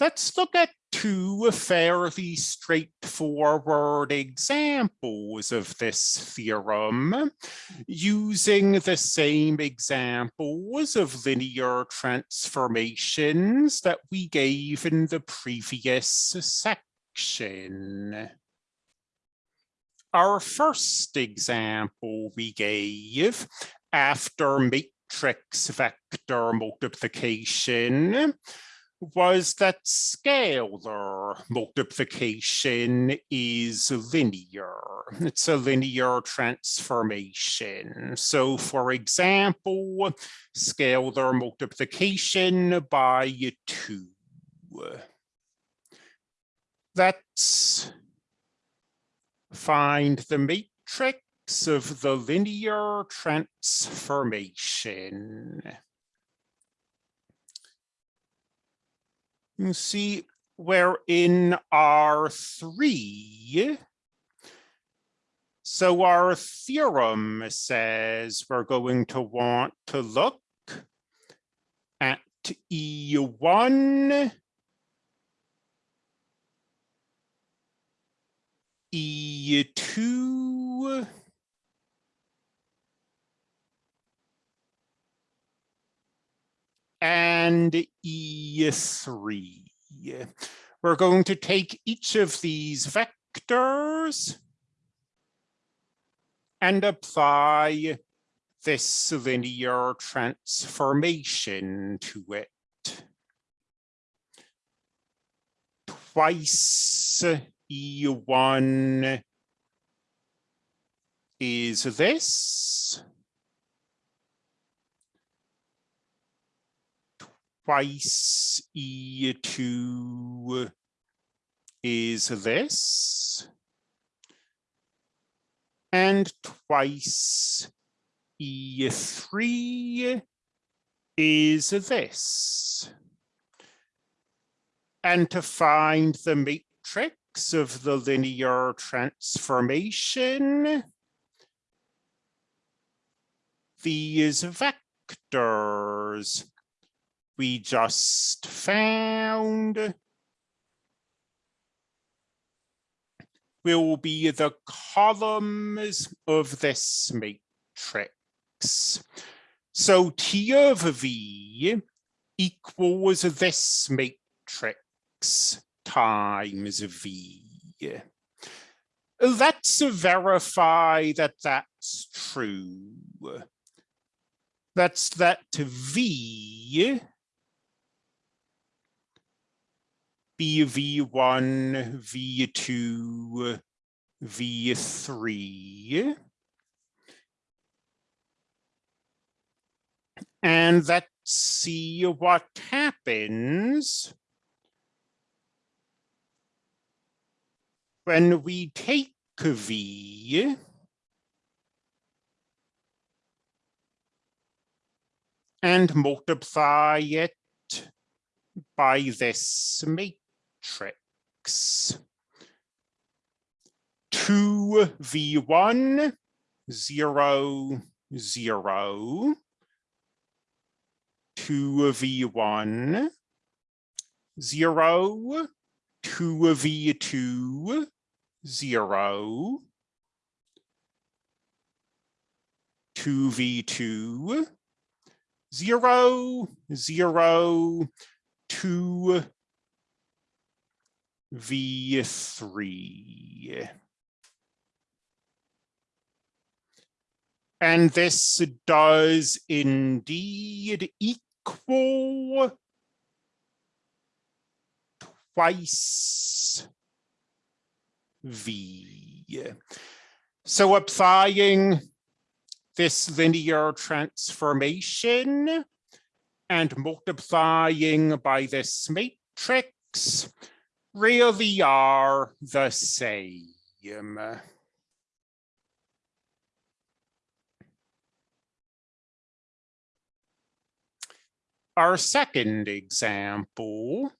let's look at two fairly straightforward examples of this theorem using the same examples of linear transformations that we gave in the previous section. Our first example we gave after matrix vector multiplication was that scalar multiplication is linear. It's a linear transformation. So for example, scalar multiplication by two. Let's find the matrix of the linear transformation. You see, we're in R3. So our theorem says we're going to want to look at E1, E2, and E3. We're going to take each of these vectors and apply this linear transformation to it. Twice E1 is this. Twice E2 is this. And twice E3 is this. And to find the matrix of the linear transformation, these vectors we just found will be the columns of this matrix. So T of V equals this matrix times V. Let's verify that that's true. That's that V BV1, V2, V3. And let's see what happens when we take V and multiply it by this matrix matrix. 2v1, 0, 0. 2v1, 0, 2v2, 0, 2v2, 0, 0, 2, V3. And this does indeed equal twice V. So applying this linear transformation and multiplying by this matrix, really are the same. Our second example,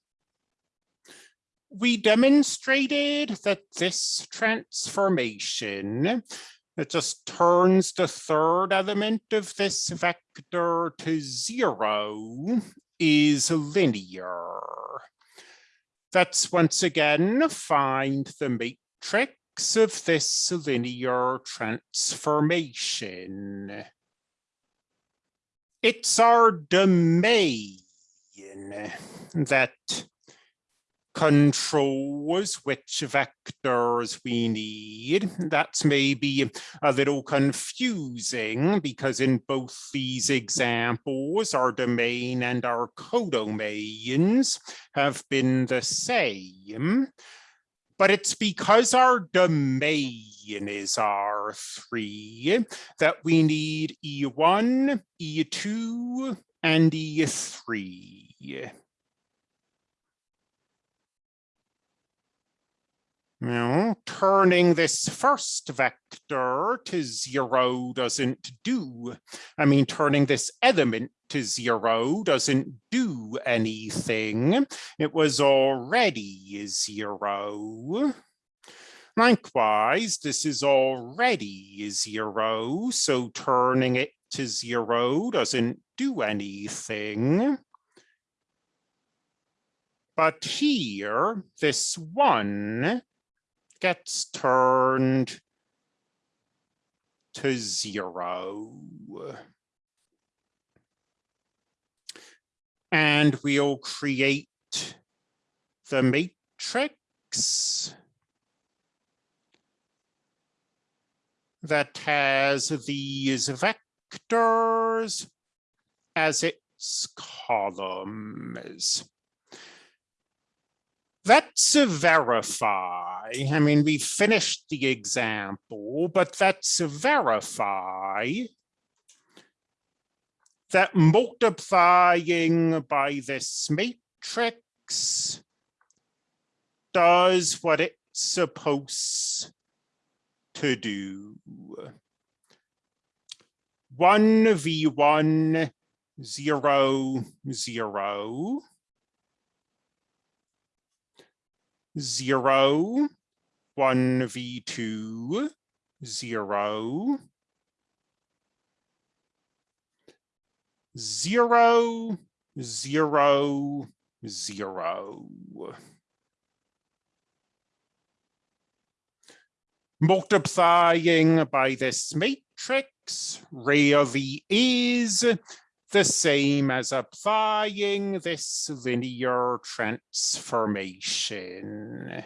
we demonstrated that this transformation it just turns the third element of this vector to zero is linear. Let's once again find the matrix of this linear transformation. It's our domain that controls which vectors we need. Mm-hmm. That's maybe a little confusing because in both these examples, our domain and our codomains have been the same. But it's because our domain is R3 that we need E1, E2, and E3. Now, turning this first vector to zero doesn't do. I mean, turning this element to zero doesn't do anything. It was already zero. Likewise, this is already zero, so turning it to zero doesn't do anything. But here, this one gets turned to zero. And we'll create the matrix that has these vectors as its columns. Let's verify. I mean, we finished the example, but let's verify that multiplying by this matrix does what it's supposed to do. 1v1, 0, 0. Zero, one v two, zero, zero, zero, zero. Multiplying by this matrix really is the same as applying this linear transformation.